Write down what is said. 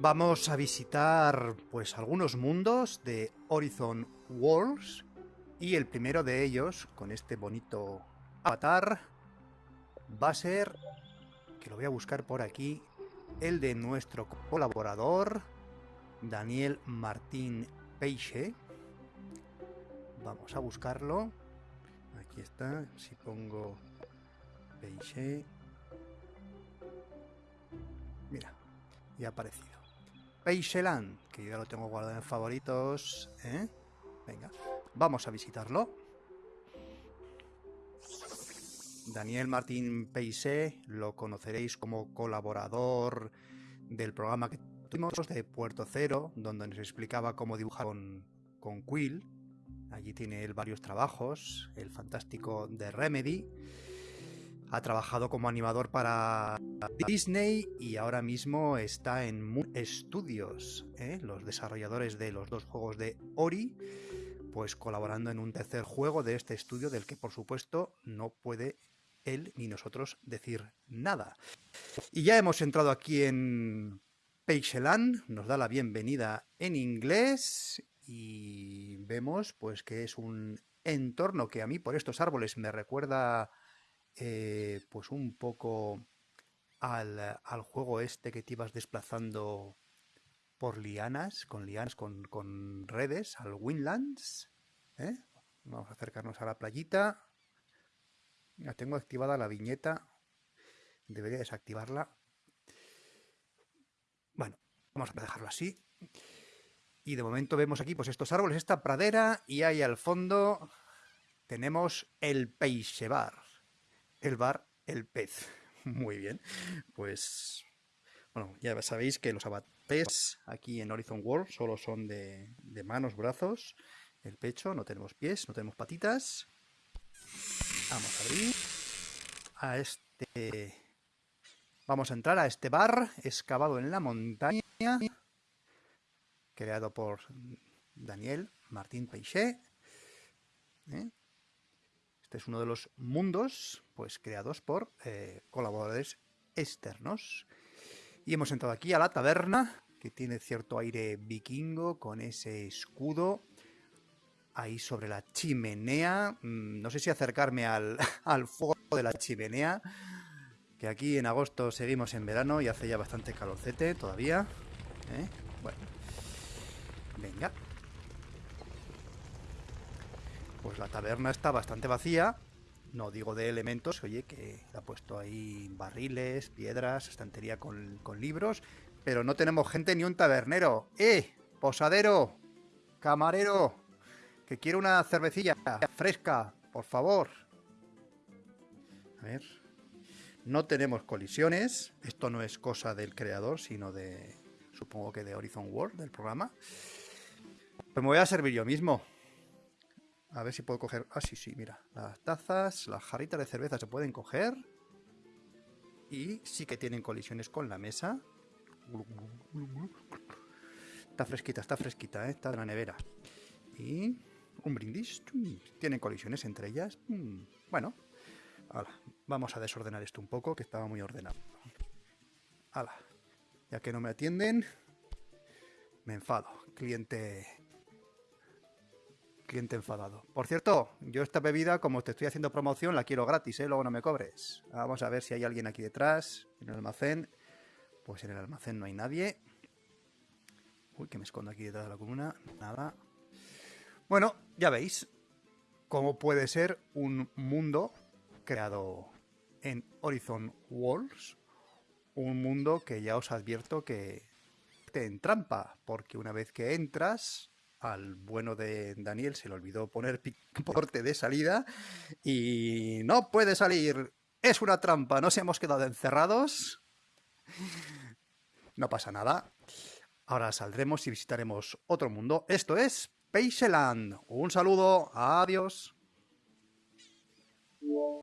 Vamos a visitar pues algunos mundos de Horizon Worlds y el primero de ellos, con este bonito avatar, va a ser, que lo voy a buscar por aquí, el de nuestro colaborador, Daniel Martín Peixe. Vamos a buscarlo. Aquí está, si pongo Peixe... Mira, ya ha aparecido. Peixeland, que ya lo tengo guardado en favoritos. ¿eh? Venga, vamos a visitarlo. Daniel Martín Peixe lo conoceréis como colaborador del programa que tuvimos de Puerto Cero, donde nos explicaba cómo dibujar con, con Quill. Allí tiene él varios trabajos, el fantástico de Remedy. Ha trabajado como animador para Disney y ahora mismo está en Moon Studios, ¿eh? los desarrolladores de los dos juegos de Ori, pues colaborando en un tercer juego de este estudio del que por supuesto no puede él ni nosotros decir nada. Y ya hemos entrado aquí en Peixeland, nos da la bienvenida en inglés y vemos pues que es un entorno que a mí por estos árboles me recuerda eh, pues un poco al, juego este que te ibas desplazando por lianas, con lianas, con, redes, al Windlands. ¿eh? Vamos a acercarnos a la playita. Ya tengo activada la viñeta. Debería desactivarla. Bueno, vamos a dejarlo así. Y de momento vemos aquí pues estos árboles, esta pradera, y ahí al fondo tenemos el Peixebar. El bar, el pez. Muy bien. Pues, bueno, ya sabéis que los avatares aquí en Horizon World solo son de, manos, brazos, el pecho, no tenemos pies, no tenemos patitas. Vamos a abrir a este... Vamos a entrar a este bar excavado en la montaña, creado por Daniel Martín Peixé. ¿eh? Este es uno de los mundos pues, creados por eh, colaboradores externos. Y hemos entrado aquí a la taberna, que tiene cierto aire vikingo, con ese escudo ahí sobre la chimenea. Mm, no sé si acercarme al, al fuego de la chimenea, que aquí en agosto seguimos en verano y hace ya bastante calorcete todavía. ¿eh? Bueno, venga, pues la taberna está bastante vacía. No digo de elementos, oye, que ha puesto ahí barriles, piedras, estantería con, libros, pero no tenemos gente ni un tabernero. ¡Eh! Posadero, camarero, que quiero una cervecilla fresca, por favor. A ver. No tenemos colisiones. Esto no es cosa del creador, sino de, supongo que de Horizon World, del programa. Pues me voy a servir yo mismo. A ver si puedo coger... Ah, sí, sí, mira. Las tazas, las jarritas de cerveza se pueden coger. Y sí que tienen colisiones con la mesa. Está fresquita, está fresquita, ¿eh? está de la nevera. Y un brindis. Tienen colisiones entre ellas. Mm, bueno, vamos a desordenar esto un poco, que estaba muy ordenado. Ya que no me atienden, me enfado. Cliente cliente enfadado. Por cierto, yo esta bebida, como te estoy haciendo promoción, la quiero gratis, ¿eh? Luego no me cobres. Vamos a ver si hay alguien aquí detrás, en el almacén. Pues en el almacén no hay nadie. Uy, que me escondo aquí detrás de la columna. Nada. Bueno, ya veis cómo puede ser un mundo creado en Horizon Worlds. Un mundo que ya os advierto que te entrampa, porque una vez que entras, al bueno de Daniel se le olvidó poner picaporte de salida y no puede salir. Es una trampa, nos hemos quedado encerrados. No pasa nada. Ahora saldremos y visitaremos otro mundo. Esto es Paiseland. Un saludo, adiós.